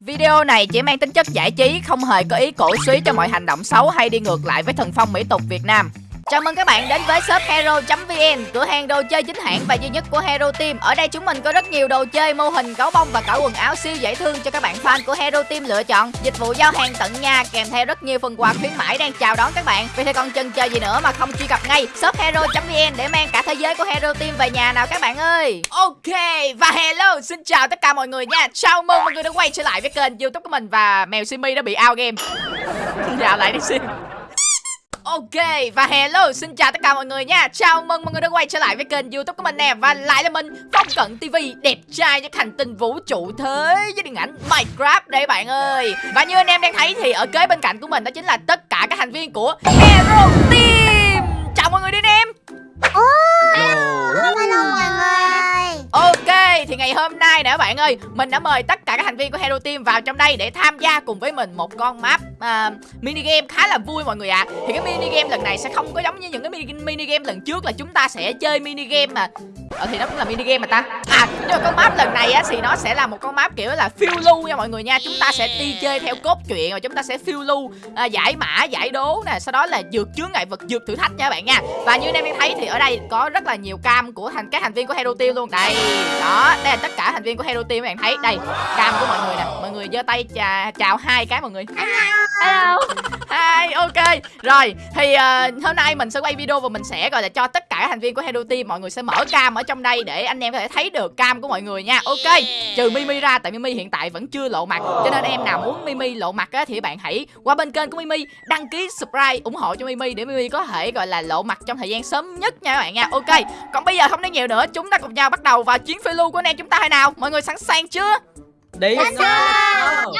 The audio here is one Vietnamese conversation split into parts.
Video này chỉ mang tính chất giải trí, không hề có ý cổ suý cho mọi hành động xấu hay đi ngược lại với thần phong mỹ tục Việt Nam. Chào mừng các bạn đến với shop hero.vn, cửa hàng đồ chơi chính hãng và duy nhất của Hero Team. Ở đây chúng mình có rất nhiều đồ chơi, mô hình, gấu bông và cả quần áo siêu dễ thương cho các bạn fan của Hero Team lựa chọn. Dịch vụ giao hàng tận nhà kèm theo rất nhiều phần quà khuyến mãi đang chào đón các bạn. Vì thế còn chần chờ gì nữa mà không truy cập ngay shop hero.vn để mang cả thế giới của Hero Team về nhà nào các bạn ơi. Ok và hello, xin chào tất cả mọi người nha. Chào mừng mọi người đã quay trở lại với kênh YouTube của mình và mèo Simi đã bị out game. Dạo lại đi xin. Ok và hello xin chào tất cả mọi người nha. Chào mừng mọi người đã quay trở lại với kênh youtube của mình nè. Và lại là mình Phong Cận TV Đẹp trai nhất hành tinh vũ trụ thế với điện ảnh Minecraft đây bạn ơi. Và như anh em đang thấy thì ở kế bên cạnh của mình đó chính là tất cả các thành viên của Hero Team. Chào mọi người đi anh em. Hello mọi người. Ok thì ngày hôm nay nè bạn ơi Mình đã mời tất cả các thành viên của Hero Team vào trong đây để tham gia cùng với mình một con map uh, mini game khá là vui mọi người ạ. À. Thì cái mini game lần này sẽ không có giống như những cái mini, mini game lần trước là chúng ta sẽ chơi mini game mà. Ờ thì nó cũng là mini game mà ta. À nhưng mà con map lần này á thì nó sẽ là một con map kiểu là phiêu lưu nha mọi người nha. Chúng ta sẽ đi chơi theo cốt truyện rồi chúng ta sẽ phiêu lưu à, giải mã giải đố nè. Sau đó là vượt chướng ngại vật vượt thử thách nha các bạn nha. Và như anh em đang thấy thì ở đây có rất là nhiều cam của thành các thành viên của Hero Team luôn. Đây đó đây là tất cả thành viên của Hero Team các bạn thấy. Đây cam của mọi người nè. Mọi người giơ tay chào, chào hai cái mọi người. Hello. Hi, ok. Rồi, thì uh, hôm nay mình sẽ quay video và mình sẽ gọi là cho tất cả các thành viên của Hero Team Mọi người sẽ mở cam ở trong đây để anh em có thể thấy được cam của mọi người nha. Ok, trừ Mimi ra tại Mimi hiện tại vẫn chưa lộ mặt Cho nên em nào muốn Mimi lộ mặt á, thì bạn hãy qua bên kênh của Mimi Đăng ký subscribe ủng hộ cho Mimi để Mimi có thể gọi là lộ mặt trong thời gian sớm nhất nha các bạn nha. Ok, còn bây giờ không nói nhiều nữa Chúng ta cùng nhau bắt đầu vào chuyến phiêu lưu của anh em chúng ta hay nào? Mọi người sẵn sàng chưa? Đi Let's go.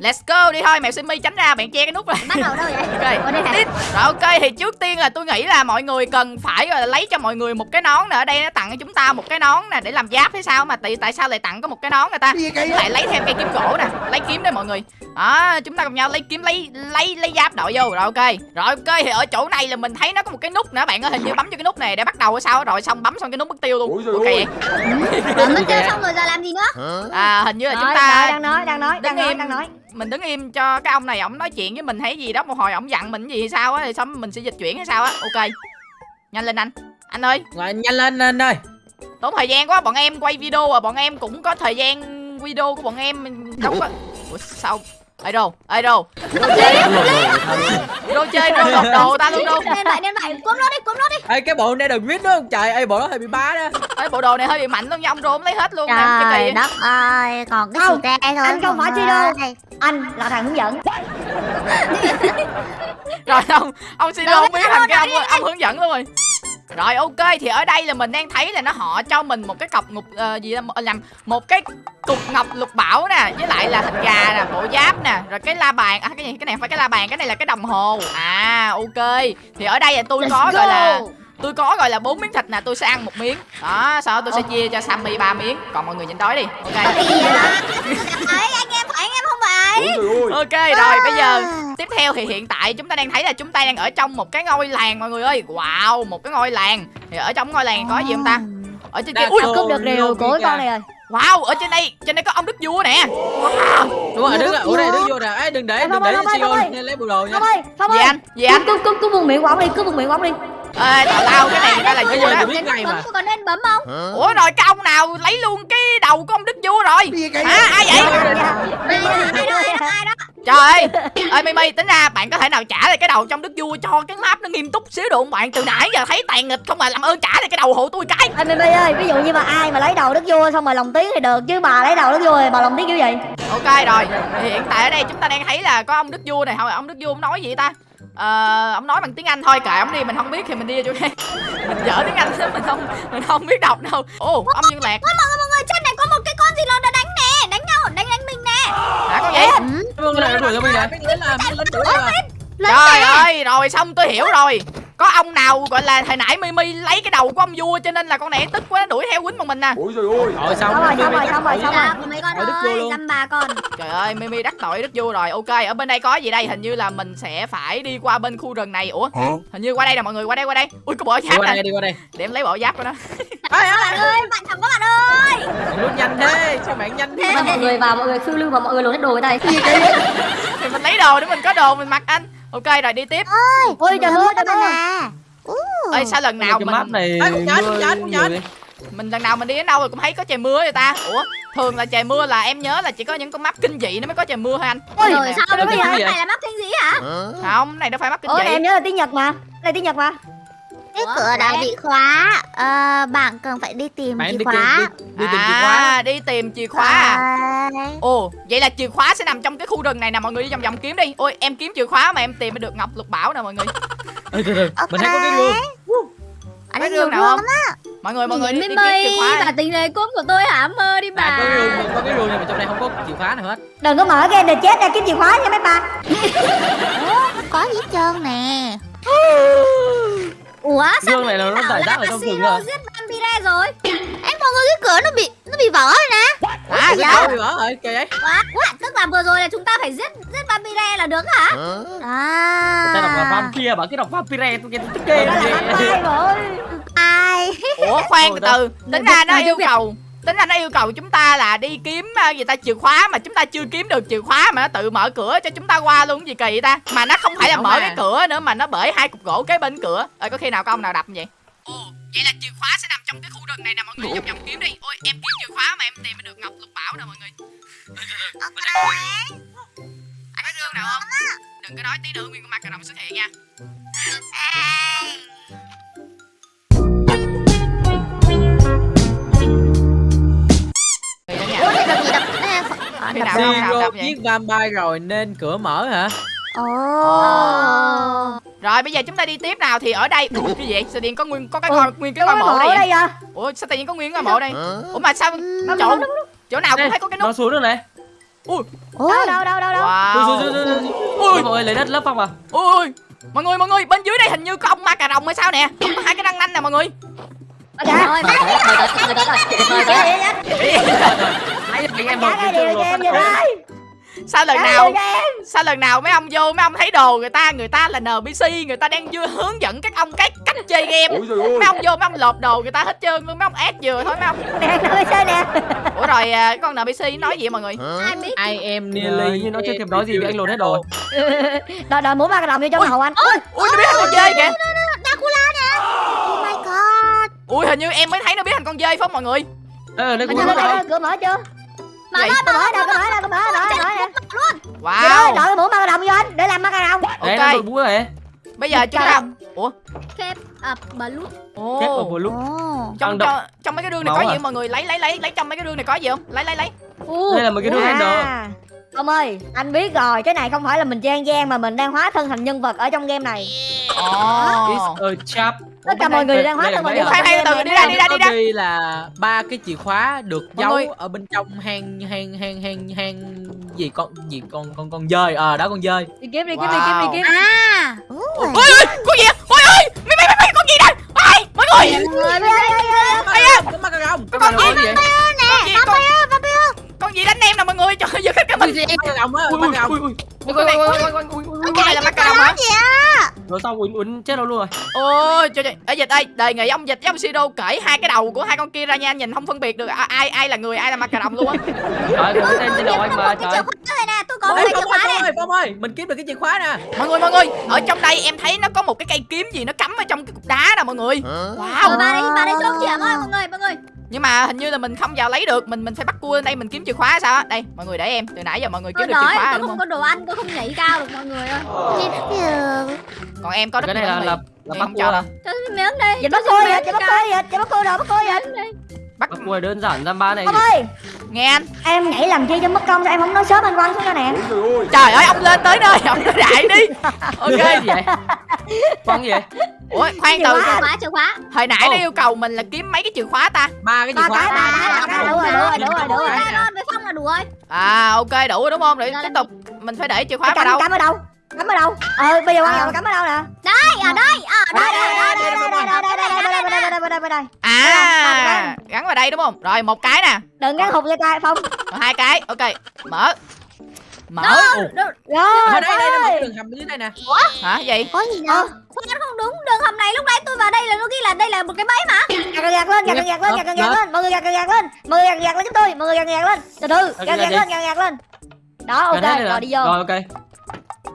Let's go. Đi thôi, mèo Simi tránh ra, bạn che cái nút này. Bắt đầu đâu vậy? Ok, Ủa, đây tiếp. Rồi ok thì trước tiên là tôi nghĩ là mọi người cần phải là lấy cho mọi người một cái nón nè. Ở đây nó tặng cho chúng ta một cái nón nè để làm giáp hay sao mà tại tại sao lại tặng có một cái nón người ta? Lại lấy thêm cây kiếm gỗ nè, lấy kiếm đây mọi người. Đó chúng ta cùng nhau lấy kiếm lấy lấy lấy giáp đội vô. Rồi ok. Rồi ok thì ở chỗ này là mình thấy nó có một cái nút nữa. Bạn ơi hình như bấm cho cái nút này để bắt đầu hay sao rồi xong bấm xong cái nút mất tiêu luôn. Ok. vậy. Rồi mất tiêu xong rồi giờ làm gì nữa? À hình như là chúng Nói, ta nói, đang nói đang nói đang nói im. đang nói. Mình đứng im cho cái ông này ổng nói chuyện với mình hay gì đó một hồi ổng dặn mình gì hay sao á thì xong mình sẽ dịch chuyển hay sao á. Ok. Nhanh lên anh. Anh ơi. Rồi, nhanh lên anh ơi tốn thời gian quá bọn em quay video à bọn em cũng có thời gian video của bọn em. Mình đâu có Ủa, sao ai đâu ai đâu đồ chơi đồ chơi đồ lột đồ ta luôn đâu Nên vậy nên vậy Cuốn nó đi cuốn nó đi Ê, cái bộ này đừng viết nữa không trời ơi bộ đó hơi bị bá đó. Ê, bộ đồ này hơi bị mạnh luôn nha ông rôm lấy hết luôn Trời đất ơi Còn cái Không, te thôi anh không phải chi đâu. anh là thằng hướng dẫn. Rồi ông ông xin không biết thành cái ông ông hướng dẫn luôn rồi rồi ok thì ở đây là mình đang thấy là nó họ cho mình một cái cọc ngục ờ, gì đó, làm một cái cục ngọc lục bảo nè với lại là thịt gà nè bộ giáp nè rồi cái la bàn à cái gì cái này phải cái la bàn cái này là cái đồng hồ. À ok thì ở đây là tôi có gọi là tôi có gọi là bốn miếng thịt nè tôi sẽ ăn một miếng. Đó sau đó tôi sẽ chia cho Sammy ba miếng còn mọi người nhịn đói đi. Ok Phải ok rồi bây giờ tiếp theo thì hiện tại chúng ta đang thấy là chúng ta đang ở trong một cái ngôi làng mọi người ơi wow một cái ngôi làng thì ở trong ngôi làng có gì không ta ở trên kia ui cướp được điều của con này rồi wow ở trên đây trên đây có ông đức vua nè wow đúng rồi đứng lại ủa đây đứng vô nè Ê, đừng để đừng để lên lấy bộ đồ nha phong ơi phong gì ơi anh gì anh cướp cướp cướp buông miệng của ông đi cướp buông miệng của ông đi ê tào lao cái này người ta là Bây giờ biết ngay mà. Có nên bấm không? Ủa rồi cái ông nào lấy luôn cái đầu của ông đức vua rồi? Hả ai vậy? Ai đó ai đó ai đó trời ơi. Ơi mimi tính ra bạn có thể nào trả lại cái đầu trong đức vua cho cái map nó nghiêm túc xíu được không? Bạn từ nãy giờ thấy tàn nghịch không mà làm ơn trả lại cái đầu hộ tôi cái. Ê Mimi ơi, ví dụ như mà ai mà lấy đầu đức vua xong rồi lòng tiếng thì được chứ bà lấy đầu đức vua thì bà lòng tiếng kiểu gì? ok rồi. Thì hiện tại ở đây chúng ta đang thấy là có ông đức vua này thôi ông đức vua nói gì ta ờ ông nói bằng tiếng anh thôi kệ ông đi mình không biết thì mình đi vô chỗ khác mình dở tiếng anh lắm, mình không mình không biết đọc đâu. Ồ ông dương lạc. Ôi mọi người mọi người trên này có một cái con gì nó đã đánh nè Đánh nhau đánh đánh mình nè. Hả con gì? Vâng, lại đuổi cho mình nè trời ơi rồi xong tôi hiểu rồi có ông nào gọi là hồi nãy mimi lấy cái đầu của ông vua cho nên là con này tức quá nó đuổi theo quýnh bọn mình nè rồi xong Xong rồi, xong rồi, xong rồi, xong rồi. Của mấy con ơi. Dăm bà con. Trời ơi mimi đắc tội đức vua rồi. Ok ở bên đây có gì đây? Hình như là mình sẽ phải đi qua bên khu rừng này. Ủa? Hình như qua đây nè mọi người qua đây qua đây. Ui có bộ giáp đây đi qua đây. Để em lấy bộ giáp của nó. Bạn ơi bạn thằng có bạn ơi. Luôn nhanh thế sao bạn nhanh thế mọi người vào mọi người phiêu lưu và mọi người lột hết đồ người ta thì mình lấy đồ để mình có đồ mình mặc anh ok rồi đi tiếp. Ôi trời ơi trời ơi. ơi sao lần nào cái map mình này Ê, mình lần nào mình đi đến đâu rồi cũng thấy có trời mưa vậy ta. Ủa thường là trời mưa là em nhớ là chỉ có những con map kinh dị nó mới có trời mưa hả anh. Ôi, sao bây cái giờ này là mắc kinh gì hả? Không này đâu phải map kinh ôi dị. em nhớ là tiếng nhật mà. Đây tiếng nhật mà cái cửa đã bị khóa. Ờ, bạn cần phải đi tìm bạn chìa đi, khóa. đi, đi tìm chìa khóa. À đi tìm chìa khóa à? Ồ vậy là chìa khóa sẽ nằm trong cái khu rừng này nè mọi người đi vòng vòng kiếm đi. Ôi em kiếm chìa khóa mà em tìm được ngọc lục bảo nè mọi người. Ê, từ từ mình thấy có cái gương. Ở Có đây gương nào không? mọi người mọi người đi, đi kiếm chìa khóa bà tình này cốt của tôi hả? Mơ đi bà à có cái gương có cái gương nhưng mà trong đây không có chìa khóa nào hết. Đừng có mở game để chết ra kiếm chìa khóa nha mấy bà. Có gì hết trơn nè ủa sao gương này là nó giải rác ở trong rừng rồi giết vampire rồi? Em mọi người cái cửa nó bị nó bị vỡ rồi nè. À dạ. bị vỡ rồi kìa vậy. What? What? tức là vừa rồi là chúng ta phải giết giết vampire là được hả? À. Ta đọc là vampire bảo cái đọc vampire tôi nghe tôi tức ghê đó là rồi. Ai? Ủa khoan từ từ. tính ra nó yêu cầu tính ra nó yêu cầu chúng ta là đi kiếm à, gì ta chìa khóa mà chúng ta chưa kiếm được chìa khóa mà nó tự mở cửa cho chúng ta qua luôn cái gì kỳ vậy ta? Mà nó không phải là mở cái cửa nữa mà nó bởi hai cục gỗ kế bên cửa. Ơi có khi nào có ông nào đập vậy? Ồ vậy là chìa khóa sẽ nằm trong cái khu rừng này nè mọi người. Vòng vòng kiếm đi. Ôi em kiếm chìa khóa mà em tìm được ngọc lục bảo nè mọi người. Anh có gương nào không? Đừng có nói tí nữa nguyên con ma cà rồng xuất hiện nha nào không đập vậy. giết vampire rồi nên cửa mở hả? Ồ. Rồi bây giờ chúng ta đi tiếp nào. Thì ở đây Ủa, cái gì? Sao điện có nguyên có cái ngôi nguyên cái ngôi mộ đây ở vậy? đây à? Ủa sao tự nhiên có nguyên ngôi mộ đây? Ủa mà sao chỗ chỗ nào cũng thấy có cái nó nút. xuống được này. Ui. Đâu đâu đâu đâu. Đâu Ui, wow. ui, mọi người lấy đất lấp phong à. Ui mọi người mọi người bên dưới đây hình như có ông ma cà rồng hay sao nè? Hai cái răng nanh nè mọi người. Ở kìa Nãy giờ anh em một cái trường cho em đây Sao lần nào cho em sao lần nào mấy ông vô mấy ông thấy đồ người ta người ta là NPC người ta đang vừa hướng dẫn các ông cái cách chơi game. Mấy ông vô mấy ông lột đồ người ta hết trơn luôn mấy ông ép vừa thôi mấy ông. nè chơi nè Ủa rồi à, cái con NPC nói gì vậy mọi người? ai biết I am Ờ, nearly như nó chưa kịp nói gì vì anh lột hết rồi đòi đòi muốn ba cái đồng vô trong hậu anh Ui nó biết thành con dơi kìa. Dracula nè oh my god Ui hình như em mới thấy nó biết thành con dơi phải không mọi người? Đây Anh cũng rồi cửa mở chưa mở mở đâu cửa mở mở mở nè Vậy đó, Wow. đội mũ cái đồng vô anh để làm cái đồng nó Ok. đội mũ này Bây giờ chúng ta Ủa? kép à balut Kết ở Ồ. một lúc ồ Trong trong, mấy cái rương này có à? gì mọi người? Lấy lấy lấy lấy trong mấy cái rương này có gì không? Lấy lấy lấy. Đây là một cái Ender À, Ông ơi, anh biết rồi, cái này không phải là mình trang gian mà mình đang hóa thân thành nhân vật ở trong game này. Ồ. It's a chap Tất cả mọi người đang hóa thân khoan, game từ đi ra, đi ra, đi ra. Ghi là ba cái chìa khóa được Mọi giấu người- ở bên trong hang hang hang hang hang gì con gì con con con dơi ờ đó con dơi Đi kiếm đi kiếm đi kiếm đi kiếm. à Ôi ôi, con gì? Ôi ôi, mấy mấy mấy mấy con gì đây? Ôi, mọi người. Ai à có con gì? Con gì? Con? Con gì đánh em nè mọi người? Trời ơi, giật hết cả mình. cà rồng á Ui, ui, ui, ui. Ui, ui, là hả? gì á Rồi xong uốn uốn chết đâu luôn rồi Ôi trời trời, ở dịch ơi, đề nghị ông dịch với ông Siro cởi hai cái đầu của hai con kia ra nha, nhìn không phân biệt được ai ai là người, ai là ma cà rồng luôn á. Trời có tên trên đầu anh mà trời nè tôi có cái chìa khóa ơi, này Phong ơi, ơi, mình kiếm được cái chìa khóa nè Mọi người mọi người, ở trong đây em thấy nó có một cái cây kiếm gì nó cắm ở trong cái cục đá nè mọi người. Wow. ba đây ba đây xuống chìa mọi mọi người mọi người Nhưng mà hình như là mình không vào lấy được, mình mình phải bắt cua lên đây mình kiếm chìa khóa sao á. Đây, mọi người để em, từ nãy giờ mọi người tôi kiếm được chìa khóa rồi tôi đúng không không? có đồ ăn tôi không nhảy cao được mọi người ơi. Còn em có đất Cái này là là là bắt cua cho là cho miếng đây Dịch bắt miếng dịch, dịch bắt cô dịch, dịch bắt cô rồi, bắt cô dịch. Bắt cua đơn giản giam ba này Ông ơi, nghe anh. em nhảy làm chi cho mất công sao em không nói sớm anh quăng xuống cho nè. Trời ơi, ông lên tới nơi, ông nói đại đi. Ok. gì vậy con gì vậy Ủa, khoan từ. khóa. chìa khóa chìa khóa Hồi nãy nó yêu cầu mình là kiếm mấy cái chìa khóa ta. ba cái chìa khóa ba cái, ba cái, đủ rồi, đủ rồi, đủ rồi, với phong là đủ rồi À ok đủ rồi đúng không? Để tiếp tục mình phải để chìa khóa vào đâu? cắm ở đâu? Cắm ở đâu? Ờ, bây giờ quan trọng là cắm ở đâu nè? đây ở đây ở Đây, đây đây, đây đây, đây, đây, đây, đây, đây, đây, đây, đây, đây, đây, đây, đây, đây. À, gắn vào đây đúng không? Rồi một cái nè, Đừng gắn hụt cho tay Phong. hai cái. Ok, mở. mở Rồi đây đây đây một đường hầm dưới đây nè hả gì Có gì đâu Khoan không đúng Đường hầm này lúc nãy tôi vào đây là nó ghi là đây là một cái bẫy mà Gạt gạt lên, gạt gạt lên, gạt gạt lên, mọi người gạt gạt lên, mọi người gạt gạt lên giúp tôi, mọi người gạt gạt lên, từ từ, gạt gạt lên, gạt gạt lên. Đó, ok, rồi đi vô, rồi ok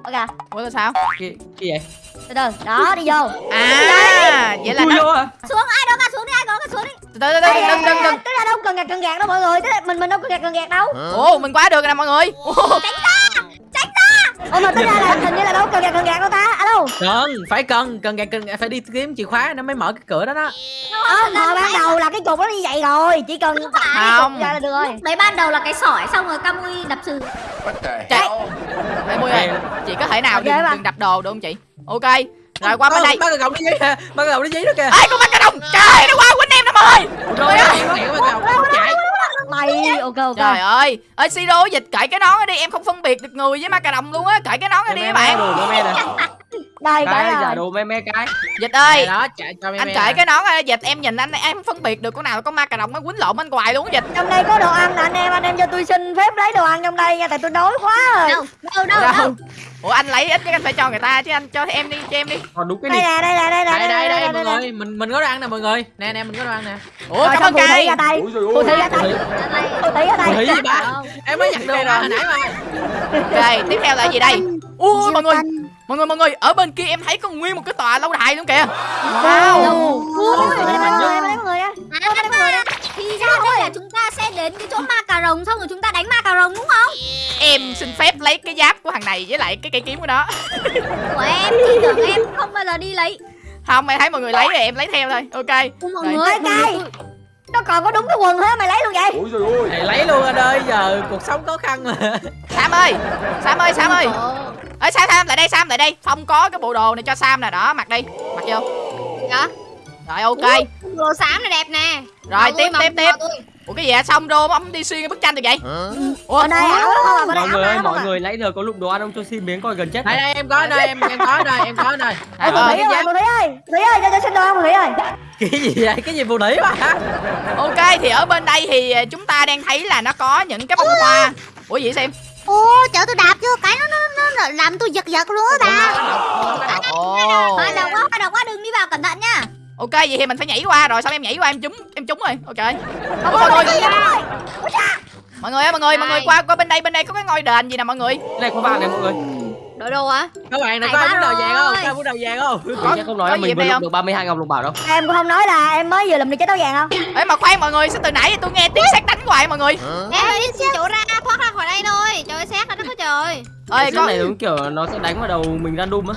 ok, ủa là sao? Gì gì vậy? Từ từ, đó đi vô. à vậy là nó à? Xuống ai đó ngã xuống đi ai đó ngã xuống đi. Từ từ từ từ đừng đừng đây, đừng. Tức là đâu cần gạt cần gạt đâu mọi người, tức là mình mình đâu cần gạt cần gạt đâu. ồ mình qua được rồi nè mọi người. Ồ, Ủa mà tính ra là hình như là đâu cần gạt cần gạt đâu ta, alo. cần phải cần cần gạt cần phải đi kiếm chìa khóa nó mới mở cái cửa đó đó. Ờ, hồi ban đầu là cái cục nó như vậy rồi, chỉ cần tải cái Không. cục ra là được rồi. Đấy ban đầu là cái sỏi xong rồi Camui đập sừ chạy đây mui ơi chị có thể nào đừng, đừng đập đồ được không chị? Ok rồi qua bên đây. ba cái gọng nó giấy kìa ba cái gọng nó giấy đó kìa. Ê con bắt cà đồng. Trời nó qua quýnh em năm ơi gọng nó chạy. Mày, ok ok. trời ơi ơi siro dịch cởi cái nón đi em không phân biệt được người với ma cà đồng luôn á. Cởi cái nón đi các bạn Đây cái rồi. đồ me me cái. Dịch ơi. Đó chạy cho me anh cởi cái nón dịch em nhìn anh em phân biệt được con nào là con ma cà đồng nó quýnh lộn anh hoài luôn á dịch. Trong đây có đồ ăn nè anh em, anh em cho tôi xin phép lấy đồ ăn trong đây nha, tại tôi đói quá rồi. Đâu đâu đâu Đâu? đâu? Ủa anh lấy ít chứ anh phải cho người ta chứ anh cho em đi cho em đi. Còn đúng cái Đây nè, đây nè, đây nè, đây đây đây mọi người mình mình có đồ ăn nè mọi người. Nè nè mình có đồ ăn nè. Ủa Rồi cảm ơn tay. Phù thủy ra tay. Phù thủy ra tay. Phù thủy gì ba em mới nhặt đồ ra hồi nãy mà. Ok tiếp theo là gì đây? Ui mọi người mọi người mọi người ở bên kia em thấy có nguyên một cái tòa lâu đài luôn kìa. Wow. thì ra đây là chúng ta sẽ đến cái chỗ ma cà rồng xong rồi chúng ta đánh ma cà rồng đúng không? em xin phép lấy cái giáp của thằng này với lại cái cây kiếm của nó. Của em thì tưởng em không bao giờ đi lấy. không em thấy mọi người lấy thì em lấy theo thôi. Ok. Mọi người, người, Nó còn có đúng cái quần hết mày lấy luôn vậy? Ôi trời ơi. Thầy lấy luôn anh ơi giờ cuộc sống khó khăn mà. Sam ơi sam ơi sam ơi. Ơi sam sam lại đây sam lại đây. Phong có cái bộ đồ này cho sam nè đó mặc đi. Mặc vô. Dạ. rồi ok. Đồ xám này đẹp nè. rồi tiếp tiếp tiếp. Ủa cái gì vậy? Xong rô ông đi xuyên cái bức tranh được vậy? Ủa Ở đây ảo không à, mọi người ơi mọi người nãy giờ có lụng đồ ăn ông cho xin miếng coi gần chết đây đây em có đây em em có đây em có đây. Trời Phù ơi, thủy ơi, phù thủy ơi, thủy ơi, cho cho xin đồ ăn phù thủy ơi. cái gì vậy? Cái gì phụ nữ mà ok thì ở bên đây thì ờ, chúng ta đang thấy là nó có những cái bông hoa. Ủa gì vậy xem Ô, chở tôi đạp vô cái nó nó nó làm tôi giật giật luôn á bà. ồ độc quá, độc quá đừng đi vào cẩn thận nha. Ok vậy thì mình phải nhảy qua rồi xong em nhảy qua em trúng em trúng rồi. Ok. Không mọi cái người đâu. mọi người ơi mọi người mọi người Đây. qua qua bên đây bên đây có cái ngôi đền gì nè mọi người? Này có vàng này mọi người. Đổi đồ á? các bạn này có ai muốn đầu vàng không có ai muốn đầu vàng không? Có- không nói có mình vừa đây lục được 32 ngọc lục bảo đâu. Em cũng không nói là em mới vừa làm được trái táo vàng không? ê mà khoan mọi người sao từ nãy tôi nghe tiếng sét đánh hoài mọi người? Em ơi, đi xin chỗ ra, thoát ra khỏi đây thôi. Trời ơi, xét là đất có trời. ơi cái có này đúng kiểu nó sẽ đánh vào đầu mình random á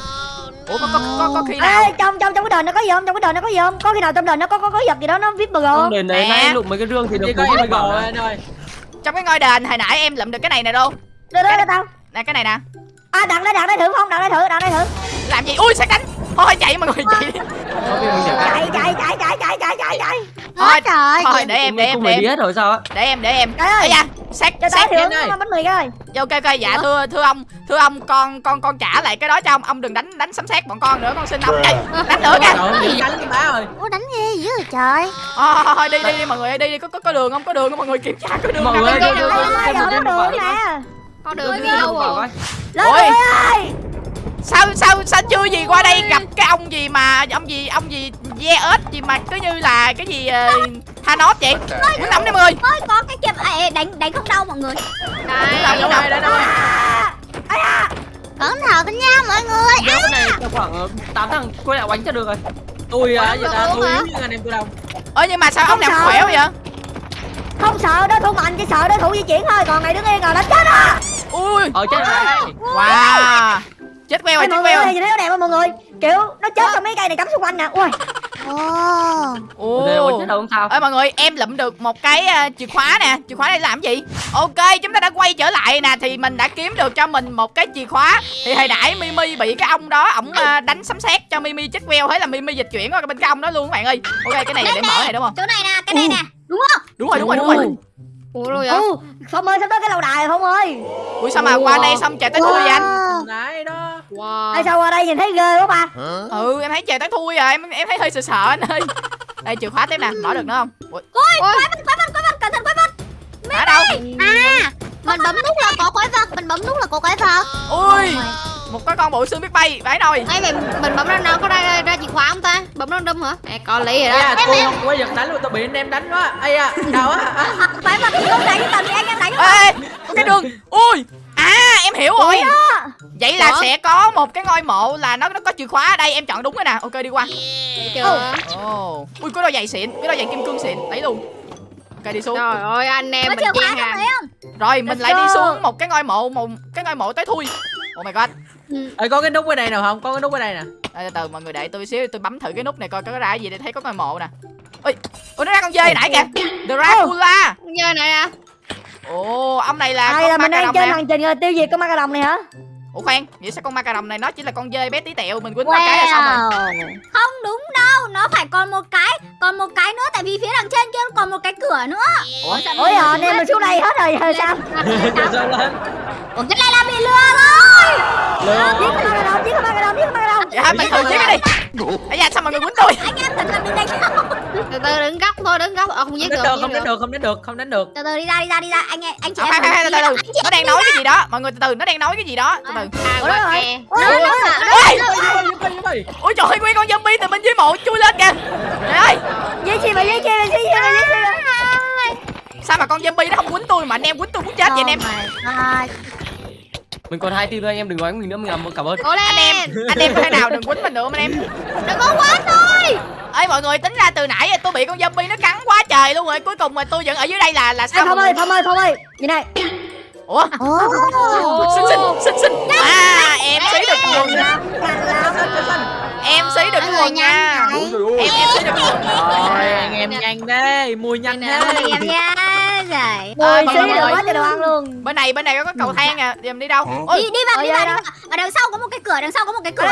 ủa có có có, có khi nào Ê, trong trong trong cái đền nó có gì không? Trong cái đền nó có gì không? Có khi nào trong đền nó có có có vật gì đó nó viết bờ không đền đấy Nè. nãy lụng mấy cái rương thì được có 40 em bảo bò này. anh ơi trong cái ngôi đền hồi nãy em lượm được cái này nè đâu Đưa đưa tao. nè cái này nè À đặt đây đặt đây thử không? Đặt đây thử, đặt đây thử. làm gì ui sét đánh thôi chạy mọi người chạy đi Có Chạy chạy chạy chạy chạy chạy chạy chạy. thôi trời. thôi để em để em không để đi em hết rồi sao á để em để em ơi. da thưởng đây. nó bánh mì ơi. ok ok dạ thưa thưa ông thưa ông con con con trả lại cái đó cho ông ông đừng đánh đánh sấm sét bọn con nữa con xin ông chạy đánh nữa kìa đánh cái má ơi Ô, đánh ghê dữ vậy trời. thôi đi đi đi mọi người ơi, đi đi có có, có đường không có đường không mọi người kiểm tra có đường mọi không Đi, đi, đi. viên lục bảo đường đi. nè. Con đường đi đâu rồi? Ôi. ơi. Sao sao sao chưa gì qua đây gặp cái ông gì mà ông gì ông gì ve ếch gì mà cứ như là cái gì uh, Thanos vậy? Đi mọi người Ôi, có cái à, ê, đánh đánh không đau mọi người. Đây, đâu đây đây đâu Cẩn thận nha mọi người. Đeo cái này cho khoảng ờ, 8 thằng quay lại đánh cho được rồi. Tôi à được ta tôi yếu như anh em tôi đâu ơ nhưng mà sao ông sợ. khỏe vậy? Không sợ đối thủ mạnh chỉ sợ đối thủ di chuyển thôi, còn mày đứng yên rồi đánh chết á. ui. Ở chết rồi wow chết queo rồi Ê, chết mọi queo. nhìn thấy nó đẹp không mọi người? Kiểu nó chết trong mấy cây này cắm xung quanh nè. Ui. Ồ. chết đâu không sao. Ơi mọi người em lụm được một cái ờ, chìa khóa nè. Chìa khóa này làm gì? Ok chúng ta đã quay trở lại nè. Thì mình đã kiếm được cho mình một cái chìa khóa. Thì hồi nãy mimi bị cái ông đó ổng ờ, đánh sấm sét cho mimi chết queo. Thế là mimi dịch chuyển qua bên cái ông đó luôn các bạn ơi. Ok cái này để mở này đúng không? Chỗ này nè, cái này nè. Đúng không? đúng rồi đúng rồi đúng rồi Ủa rồi Ừ, Phong ơi sắp tới cái lâu đài rồi Phong ơi. ui sao mà qua đây xong trời tới thui vậy anh? Đấy đó. Wow. Ai sao qua đây nhìn thấy ghê quá ba. ừ em thấy trời tới thui rồi em em thấy hơi sợ sợ anh ơi. Đây chìa khóa tiếp nè mở được nữa không? Ui Ôi, quái vật, quái vật, quái vật, cẩn thận quái vật. ở đâu? À, mình bấm nút là có quái vật, mình bấm nút là có cái thật ui một cái con bộ xương biết bay vãi nồi Ê mình mình bấm random có ra ra chìa khóa không ta? Bấm random hả? Ê có lý rồi đó. à, tôi không có giật đánh luôn tôi bị anh em đánh quá ây à đau á à. Phải mà không đánh tầm thì anh em đánh ê có cái đường ui à em hiểu rồi vậy là Ủa? sẽ có một cái ngôi mộ là nó nó có chìa khóa ở đây em chọn đúng rồi nè ok đi qua chưa? ồ ui có đôi giày xịn cái đôi giày kim cương xịn lấy luôn ok đi xuống Trời ơi anh em Có mình trong hàng. rồi mình lại đi xuống một cái ngôi mộ một cái ngôi mộ tới thui oh my god Ê, có cái nút bên đây nào không? Có cái nút bên đây nè. Ê, từ từ mọi người đợi tôi xíu tôi bấm thử cái nút này coi có ra cái gì để thấy có ngôi mộ nè. Ui ui nó ra con dơi nãy kìa. Dracula. Chơi này nè. ồ ông này là con là ma mình cà đang nè. hành trình rồi tiêu diệt con ma cà rồng này hả? Ủa khoan vậy sao con ma cà rồng này nó chỉ là con dơi bé tí tẹo mình quýnh ba cái là xong rồi. Wow. Không đúng đâu, nó phải còn một cái, còn một cái nữa tại vì phía đằng trên kia nó còn một cái cửa nữa. ủa ôi giờ anh em mình xuống đây hết rồi sao? Sao lên? Ủa cái này là bị lừa rồi. Giết ma cà rồng giết ma cà rồng giết ma cà rồng dạ mày thử giết cái đi ấy da sao mọi người quýnh tôi Anh em thật là đừng đánh nhau. Từ từ đứng góc thôi, đứng góc. Ờ không giết được. không đánh được không đánh được không đánh được Từ từ đi ra đi ra đi ra anh em anh chị à, em. từ từ chị nó đang nói cái gì đó mọi người từ từ nó đang nói cái gì đó từ từ À, ôi trời ơi nguyên con zombie từ bên dưới mộ chui lên kìa trời ơi giết chi mà giết chi mà giết chi mà giết chi mà sao mà con zombie nó không quýnh tôi mà anh em quýnh tôi muốn chết vậy anh em À, Mình còn hai team thôi anh em đừng nói mình nữa mình làm cảm ơn. Cố lên. anh em anh em thể nào đừng quýnh mình nữa anh em? Đừng có quá thôi. ơi mọi người tính ra từ nãy giờ tôi bị con zombie nó cắn quá trời luôn rồi. Cuối cùng mà tôi vẫn ở dưới đây là là Ê, sao Phong mọi ơi Phong ơi Phong ơi. Nhìn này. Ủa? Xinh xinh xinh xinh à em xí được quần em xí được quần nha. em em xí được quần Rồi anh em nhanh thế mùi nhanh Nè, thế anh em nha. Rồi. À, mọi xí được quá đồ ăn luôn. Bên này bên này có cái cầu thang à. Em đi đâu? Đi ôi. Đi vào Ờ, đi vào đi vào. Ở đằng sau có một cái cửa, đằng sau có một cái cửa.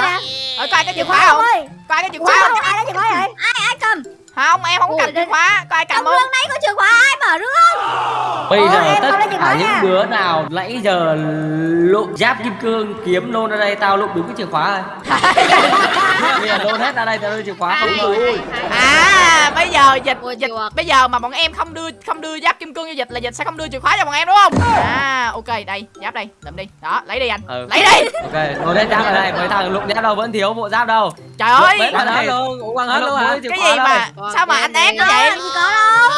Ở coi cái chìa khóa không? ơi coi cái chìa khóa không? ai lấy chìa khóa vậy? Ai ai cầm? Không em không có cầm chìa khóa có ai cầm không đấy có chìa khóa ai mở rương? Bây Ôi, giờ em tất không cả những đứa nào nãy giờ lụm giáp kim cương kiếm nôn ra đây tao lụm đúng cái chìa khóa rồi. Bây giờ nôn hết ra đây tao đưa chìa khóa không thôi. à bây giờ dịch dịch bây giờ mà bọn em không đưa không đưa giáp kim cương cho dịch là dịch sẽ không đưa chìa khóa cho bọn em đúng không à ok đây giáp đây lượm đi đó lấy đi anh Ừ. lấy đi Ok, nôn hết giáp ở đây, mấy thằng lụm giáp đâu vẫn thiếu bộ giáp đâu. Trời ơi Đấy, Quăng hết luôn Ủa, quăng hết luôn hả cái gì mà sao mà em anh ác như vậy gì có đâu.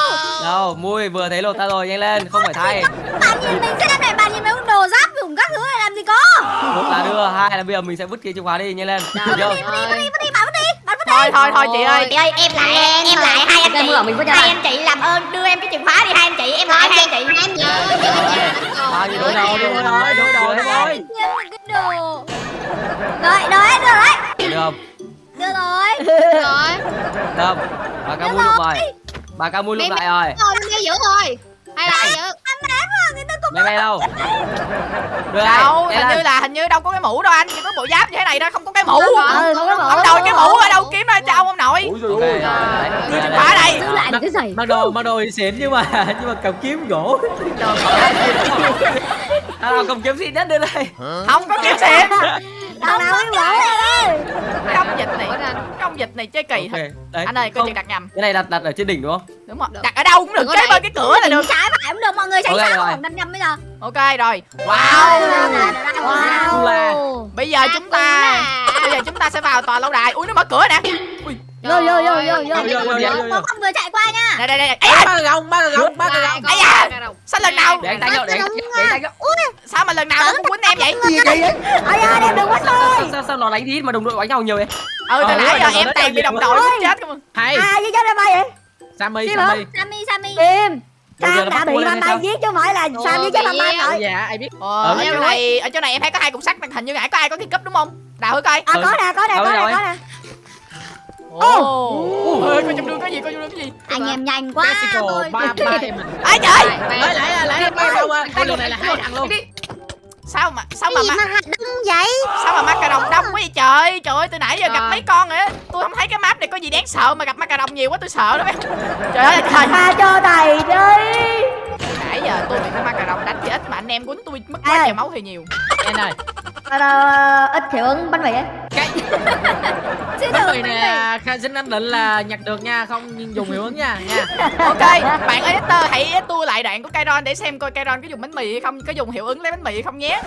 Đâu, mui vừa thấy lột ta rồi, nhanh lên, không phải thay. Bạn nhìn mình xem này, bạn nhìn mấy đồ giáp dùng các thứ này làm gì có? Một là đưa, hai là bây giờ mình sẽ vứt cái chìa khóa đi, nhanh lên. Được chưa? Vứt đi, vứt đi, vứt đi, bạn vứt đi, bạn vứt đi. thôi thôi thôi chị ơi Chị ơi em lại em lại hai anh chị hai anh chị làm ơn đưa em cái chìa khóa đi hai anh chị em lại hai anh chị Em nhớ. Bao nhiêu đồ, đồ, đồ, đồ. Em cái đồ. Rồi, rồi, được rồi. Được không? Được rồi. Được rồi. Được không? Bà ca mui lụm rồi. Bà ca mui lụm lại rồi. Rồi, đi giữ rồi. Hay là giữ? Mày mày đâu? Đưa đâu đây, hình nhanh như lên. là hình như đâu có cái mũ đâu anh chỉ có bộ giáp như thế này thôi không có cái mũ ừ không có mũ ông đội cái mũ ở đâu kiếm ra cho ông ông nội đưa chìa khóa đây giữ lại được cái giày. Mặc đồ mặc đồ thì xịn nhưng mà nhưng mà cầm kiếm gỗ nào cầm kiếm xịn nhất đưa đây. không có kiếm xịn nào biết lỗ ơi. Cái ông dịch này cái ông dịch này chơi kỳ Ok, thật đấy. anh ơi coi chừng đặt nhầm. Cái này đặt đặt ở trên đỉnh đúng không? đúng rồi. Đặt ở đâu cũng được đẩy. bên cái cửa là được. Trái phải cũng được, mọi người tránh Ok sao không? Đâm nhầm bây giờ. ok rồi. Wow. Wow. Là bây giờ chúng ta bây giờ chúng ta sẽ vào tòa lâu đài. Ui nó mở cửa nè. Ui Vô, vô, vô, vô, vô. Có con vừa chạy qua nha. đây đây đây. Ây da, ba gông ba gông ba gông Ây da, sao lần nào Để tay vô, để tay tay vô. sao mà lần nào nó cũng quýnh em vậy? gì vậy ai ơi em đừng quánh tôi. Sao, sao, nó đánh ít mà đồng đội đánh nhau nhiều vậy? ừ từ Ờ, nãy đúng giờ rồi, em toàn bị đồng đội. chết không hay à gì cho em bay vậy? Sammy? Sammy. Sammy, Sammy. Giờ Sam đã bị hay bay sao? giết chứ không phải là Sam giết chết bị bay rồi dạ ai biết. Ờ, ở chỗ này ở chỗ này em thấy có hai cục sắt hình như nãy có ai có cái cúp đúng không? Đào thử coi. À có nè có nè có Đâu nè rồi? có nè ơi coi trong đường có gì coi trong đường có gì? Anh em nhanh quá. Tôi- ba ba ai trời lấy lấy lấy ba đâu cái đường này là hai thằng luôn sao mà sao mà mà đông vậy? sao mà ma cà rồng đông quá vậy trời? Trời ơi từ nãy giờ gặp mấy con rồi á tôi không thấy cái map này có gì đáng sợ mà gặp ma cà rồng nhiều quá tôi sợ đó mấy trời ơi trời. Tha cho thầy đi nãy giờ tôi bị cái ma cà rồng đánh thì ít mà anh em quýnh tôi mất quá à. nhiều máu thì nhiều. Anh ơi. Ờ, ờ, ít hiệu ứng bánh mì ấy cái bánh mì nè khai xin anh định là nhặt được nha không dùng hiệu ứng nha nha. Ok bạn editor hãy tua lại đoạn của Kairon để xem coi Kairon có dùng bánh mì hay không có dùng hiệu ứng lấy bánh mì hay không nhé.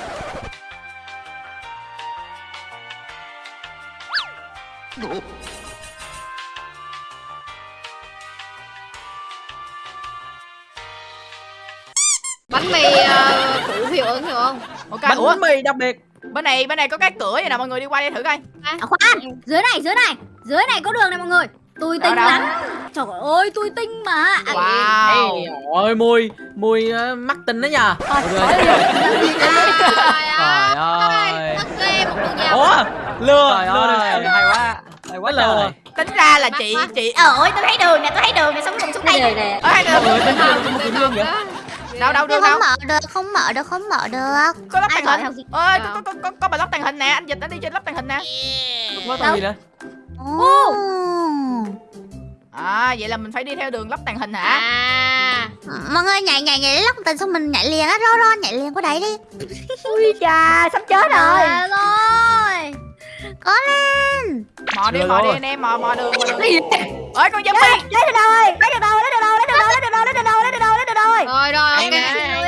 Bánh mì ờ, phụ hiệu ứng hiểu không? Ok bánh ủa? mì đặc biệt. Bên này bên này có cái cửa vậy nè mọi người đi qua đây thử coi. À, khoan dưới này dưới này. Dưới này có đường này mọi người. Tôi tinh lắm. Trời ơi tôi tinh mà. À, wow. Ê, ôi mùi mùi ờ, mắc tinh đó nha đi trời ơi. Ủa lừa Trời lừa được hay quá Hay quá Lừa. trời. Tính ra là chị chị Ờ ơi tôi thấy đường nè tôi thấy đường nè sống cùng xuống Cái đây. này ở hai người đường có một cái đường vậy đâu đâu đâu không mở được không mở được không mở được. Có lắp tàng hình? ơi Đâu? có có có có bà lắp tàng hình nè anh dịch nó đi trên lắp tàng hình nè. Có gì nữa Ồ. à vậy là mình phải đi theo đường lắp tàng hình hả? À. Mọi người nhảy nhảy nhảy lóc tình xong mình nhảy liền á Ro ro nhảy liền qua đấy đi. Ui chà sắp chết rồi. Trời ơi! Có lên! Mò đi mò đi anh em mò mò đường mò đường. Ơi con zombie! Lấy được đâu ơi lấy được đâu lấy được đâu lấy được đâu lấy được đâu lấy được ơi. Rồi rồi ok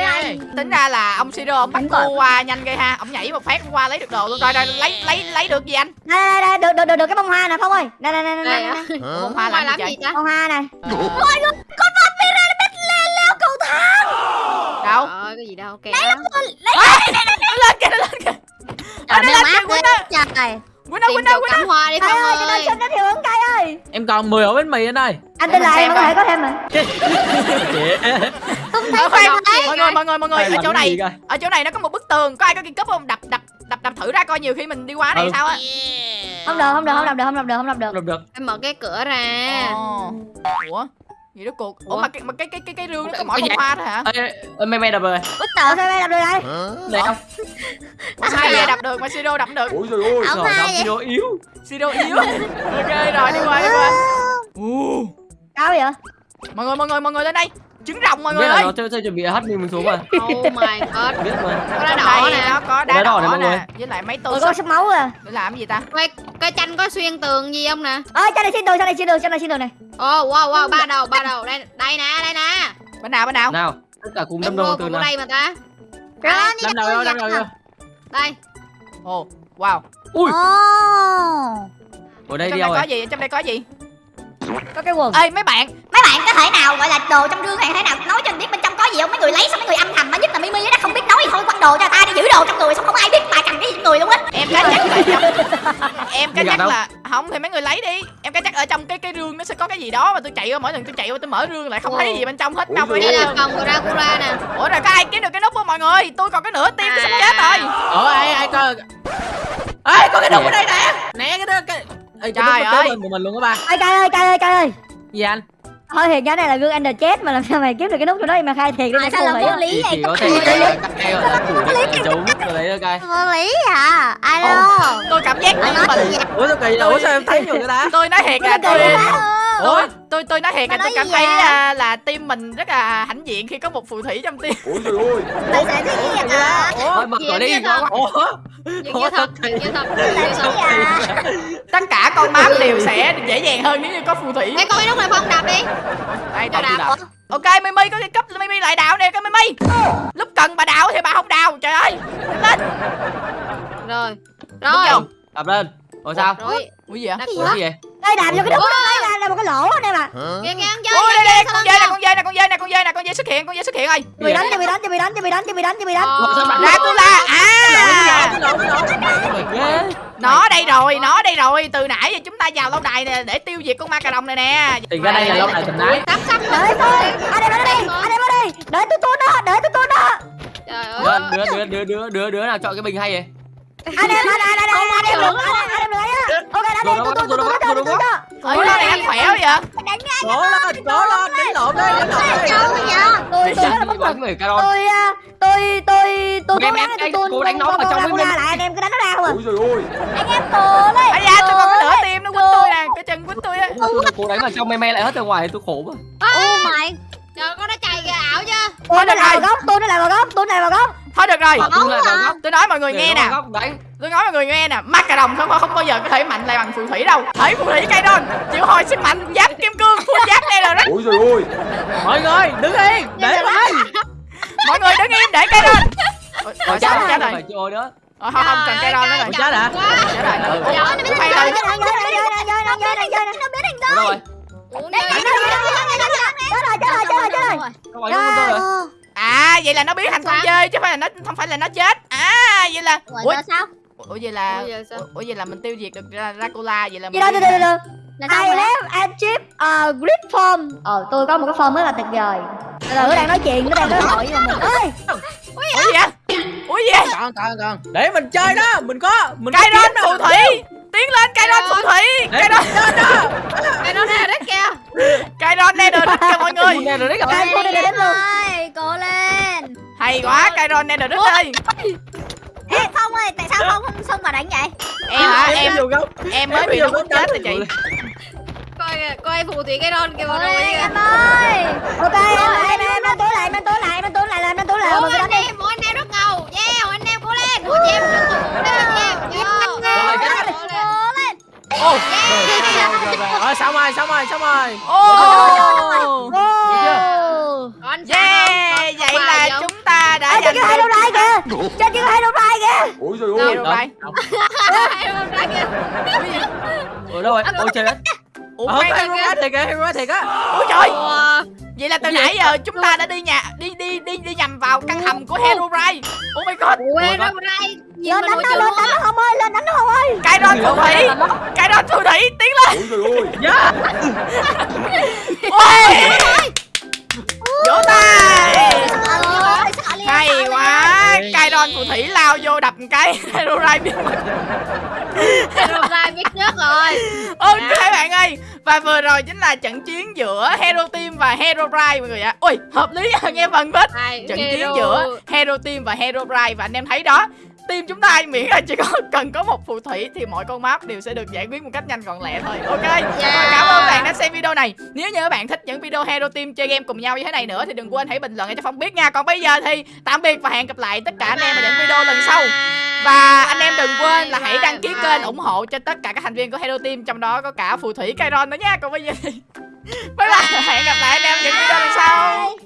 ơi. tính ra là ông siro ông bắt rồi. qua nhanh ghê ha. Ông nhảy một phát qua lấy được đồ luôn. Rồi rồi lấy lấy lấy được gì anh? Đây đây đây được được được được cái bông hoa nè phong ơi. Đây đây đây đây, đây đây, á đây. bông hoa Hoa làm làm gì gì vậy? ta? Bông hoa này. Đâu? Trời ơi, cái gì đâu ok nó. lên kìa nó lên kìa nó lên kìa ghê Quýnh ơi Quýnh ơi cắm hoa đi Cay không ơi cho nên xin nó hiệu ứng cay ơi. Em còn 10 ổ bánh mì anh ơi anh lại xem mọi người coi. có thêm mà chị Không thấy đâu mọi người mọi người mọi người ở chỗ này ở chỗ này nó có một bức tường. Có ai có kim cúp không? Đập đập đập đập thử ra coi nhiều khi mình đi qua này Ừ. sao á. Không được không được không đọc được không đọc được không đọc được Được được. Em mở cái cửa ra. Ồ. ủa gì đó cuộc ủa Ủa? mà cái mà cái cái cái cái rương nó có gì bông hoa thôi hả? Ê, ê, mày mày đập rồi. Ủa tờ sao đây đọc được đây Đây không? Ủa sao vậy? đập được mà siro đập được. Ôi trời ơi. Trời đập vậy? video yếu. Siro yếu. Ok rồi đi qua đi qua. Ù. cao vậy? Mọi người mọi người mọi người lên đây trứng rồng mọi Biết người là ơi. nó chơi chơi chuẩn bị hết mình mình xuống mà. Oh my god. Biết mà. Có đá đỏ nè. nó có đá Đá đỏ đỏ nè mọi người. nè với lại mấy tô sắp máu à. Để làm cái gì ta? Quay, cái tranh có xuyên tường gì không nè? Ơi cho này xin đường cho này xin đường cho này xin đường này. Ồ oh, wow wow ba đầu ba đầu. Đây đây nè đây nè. Bên nào bên nào? Nào Tất cả cùng đâm đầu từ nào? đây mà ta. Đi Đâm đầu vô đâm đầu vô. Đây. Ồ wow. Ui. Ở đây trong đây đâu có gì? Trong đây có gì? Có cái quần. Ê mấy bạn bạn có thể nào gọi là đồ trong rương này thể nào nói cho mình biết bên trong có gì không? Mấy người lấy xong mấy người âm thầm mà nhất là Mimi nó không biết nói thì thôi quăng đồ cho ta đi giữ đồ trong người xong không ai biết bà cầm cái gì người luôn á. Em cá chắc là trong em cá chắc là không thì mấy người lấy đi. Em cá chắc ở trong cái cái rương nó sẽ có cái gì đó mà tôi chạy qua mỗi lần tôi chạy qua tôi mở rương lại không thấy gì bên trong hết đâu đây là phòng của Dracula nè. Ủa rồi có ai kiếm được cái nút không mọi người? Tôi còn cái nửa tim tôi sắp chết rồi. Ở ai ai coi? Ê có cái đục ở đây nè. Nè cái đó cái Ê, Trời ơi. mình luôn các ba. Ơi cay ơi cay ơi cay ơi. Gì anh thôi thiệt cái này là gương Ender chết mà làm sao mày kiếm được cái nút chỗ đó mà khai thiệt đi mày tại sao là vô lý vậy? Có thể Vô lý. à Alo tôi cảm giác như nói mình ủa sao kỳ ủa sao em thấy nhiều cái ta tôi nói thiệt là tôi ủa tôi tôi nói thiệt là tôi cảm thấy à, là team mình rất là hãnh diện khi có một phù thủy trong team. Tại sao thế vậy? Hả Thôi mở đi. Ủa Chuyện như thật chuyện như thật chuyện như thật tất cả con map đều sẽ dễ dàng hơn nếu như có phù thủy. Con cái lúc này phong đạp đi. Đây Cho đào. đạp. Ok mimi có cái cấp mimi lại đào nè cái mimi. Lúc cần bà đào thì bà không đào trời ơi. Lên. Rồi. Đúng Rồi. không? Đập lên. Rồi sao? Rồi. Ui gì vậy? Đạp Ủa gì vậy đây đạp vô cái đó đây là, là một cái lỗ đó nè mà Kìa kìa chơi ui đây đây con dơi nè con dơi nè con dơi nè con dơi nè con dơi xuất hiện con dơi xuất hiện ơi bị đánh cho bị đánh cho bị đánh cho bị đánh cho bị đánh cho bị đánh. Ờ, Dracula à Mày ghê nó đây rồi nó. đây rồi. Từ nãy giờ chúng ta vào lâu đài nè để tiêu diệt con ma cà rồng này nè. Thì ra đây là lâu đài thần nái Sắp sắp đợi tôi. Anh em ở đây anh em ở đây đợi tôi tôi nó đợi tôi tôi nó Trời ơi. đứa đứa đứa đứa đứa đứa nào chọn cái bình hay vậy anh em anh anh anh anh anh em đừng anh em anh em đừng ấy á. Ok anh em tôi tôi tôi tôi tôi tôi. Tôi ơi con này ăn khỏe quá vậy? Cố lên cố lên đánh lộn đi đánh lộn đi. tôi tôi tôi à, tôi tôi tôi cố gắng anh tôi cố đánh nó vào trong tôi với mình. lại anh em cứ đánh nó ra không à Ôi rồi ôi anh em cố lên ai da tôi còn cái nửa tim nó quýnh tôi nè cái chân quýnh tôi á. Tôi cố đánh vào trong mê mê lại hết ra ngoài tôi khổ quá. Oh my Trời con nó chạy kìa ảo chưa tôi nó được lại rồi. góc tôi nó lại vào góc tôi lại vào góc. Thôi được rồi. Tôi lại vào góc tôi nói mọi người để nghe nè. vào góc đánh tôi nói mọi người nghe nè. Ma cà rồng không không bao giờ có thể mạnh lại bằng phù thủy đâu. Thấy phù thủy cây đôn. Chịu hồi sức mạnh giáp kim cương. Full giáp đây là rất Ôi rồi ôi mọi người đứng yên để lại. mọi người đứng im để cây đôn. Ôi, Rồi rồi sao chết rồi. chơi nữa Ờ, không không cần cây ron nữa rồi. chết hả? Chết rồi. Ừ. Giỏi, Ủa, nó hay biến rồi thành dơi, nó biến thành dơi, nó biến thành dơi, nó biến thành dơi. Đâu rồi? Uống Đây, đi. đây, đây, đây, đây, đây, đây, đây. chết rồi. chết rồi chết rồi chết rồi Đâu rồi? Đâu rồi? À vậy là nó biến thành con chơi chứ không phải là nó không phải là nó chết. À vậy là Ủa, sao? ủa vậy là Ủa, vậy là mình tiêu diệt được Ra- Dracula vậy là từ Là sao I vậy? left a chip uh, grip form. Ờ tôi có một cái form rất là tuyệt vời. Từ từ đang nói chuyện, nó đang nói hỏi với mình ơi ủa gì vậy? Ủa gì vậy? Còn còn còn để mình chơi đó. Mình có mình ron kiếm phù thủy tiến lên cây ron phù thủy cây ron Cái đó nè đấy kìa. cây ron nether đất cho mọi người Nè rồi đấy gặp luôn. ơi, cố lên. hay quá cây ron nether đất ơi Ê, Phong ơi, tại sao Phong không xông vào đánh vậy? em hả em em mới bị nó muốn chết rồi chị Coi kìa, coi phù thủy cái ron kìa lên kìa. em ơi. Ok em em em đang tối lại, đang tối lại, đang tối lại, đang tối lại Mình cứ anh đánh đi em, ủa anh em rất ngầu. Yeah, anh em cố lên. Ủa chị em rất ngầu. Đây là chị em. Yo. Rồi, Cố chết. lên. Cố lên. Ô rồi rồi rồi xong rồi xong rồi xong rồi ô không? yeah vậy là chúng ta đã giành kia hai được đâu rai kìa Trên kia hai đâu rai kìa trời Hero ơi. Rai. Hai con rắn kìa. Ủa đâu rồi? Ôi trời đất. ủa khoan, hero quá thiệt kìa hero quá thiệt á ủa trời Ủa. Vậy là từ nãy giờ chúng ta đã đi nhà đi đi đi đi nhầm vào căn hầm của Hero Rai oh my god. Nhìn Lên đánh nó, lên đánh nó không ơi, lên đánh nó không ơi. Cây ron phù thủy cây ron phù thủy tiến lên. Ôi trời ơi. dạ. Ôi vỗ tay. Hay quá. cây ron phù thủy lao vô đập một cái. Hero Rai biến mất Hero rai biết trước rồi. ok bạn ơi. Và vừa rồi chính là trận chiến giữa Hero Team và Hero Rai mọi người ạ. Ui hợp lý. Nghe phần bết Hai trận hero. chiến giữa Hero Team và Hero Rai. Và anh em thấy đó team chúng ta miễn là chỉ có cần có một phù thủy thì mọi con map đều sẽ được giải quyết một cách nhanh gọn lẹ thôi. Ok? Yeah. Cảm ơn bạn đã xem video này. Nếu như các bạn thích những video hero team chơi game cùng nhau như thế này nữa thì đừng quên hãy bình luận cho phong biết nha. Còn bây giờ thì tạm biệt và hẹn gặp lại tất cả anh em ở những video lần sau. Và anh em đừng quên là hãy đăng ký kênh ủng hộ cho tất cả các thành viên của hero team trong đó có cả phù thủy Kairon nữa nha. Còn bây giờ thì bye bye. Hẹn gặp lại anh em những video lần sau.